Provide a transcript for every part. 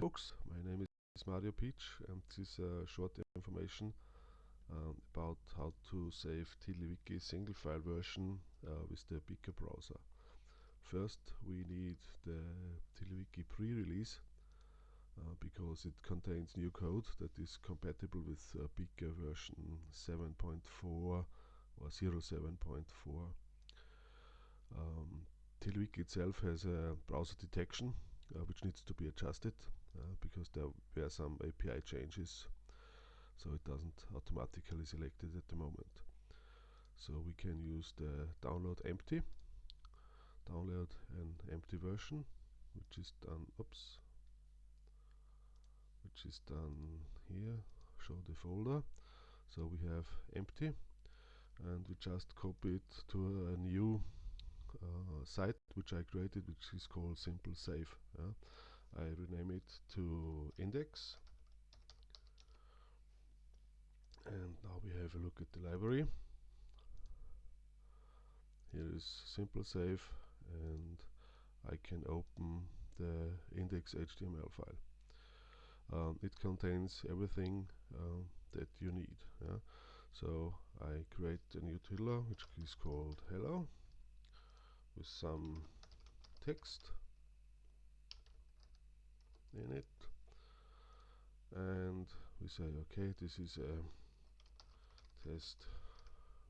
books. My name is Mario Pietsch and this is a short information um, about how to save TiddlyWiki single file version uh, with the Beaker browser. First we need the TiddlyWiki pre-release uh, because it contains new code that is compatible with uh, version 7.4 or 07.4. Um, TiddlyWiki itself has a browser detection uh, which needs to be adjusted uh, because there were some API changes so it doesn't automatically select it at the moment so we can use the download empty download an empty version which is done oops which is done here show the folder so we have empty and we just copy it to a new uh, site which I created which is called simple save yeah. I rename it to index. And now we have a look at the library. Here is simple save and I can open the index HTML file. Um, it contains everything um, that you need yeah? so I create a new title which is called hello with some text in it and we say okay this is a test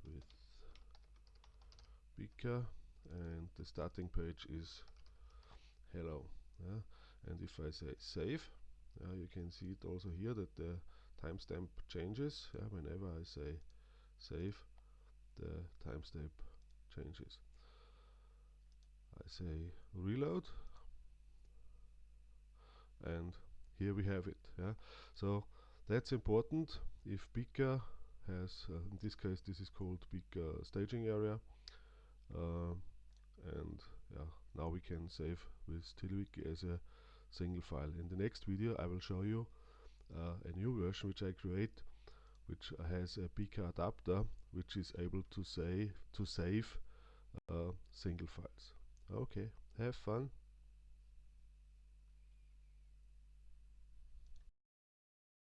with Beaker and the starting page is hello yeah? and if I say save uh, you can see it also here that the timestamp changes yeah? whenever I say save the timestamp changes I say reload and here we have it yeah. So that's important if Beaker has uh, in this case this is called Beaker staging area uh, and yeah now we can save with TiddlyWiki as a single file. In the next video I will show you uh, a new version which I create which has a Beaker adapter which is able to say to save uh, single files. Okay have fun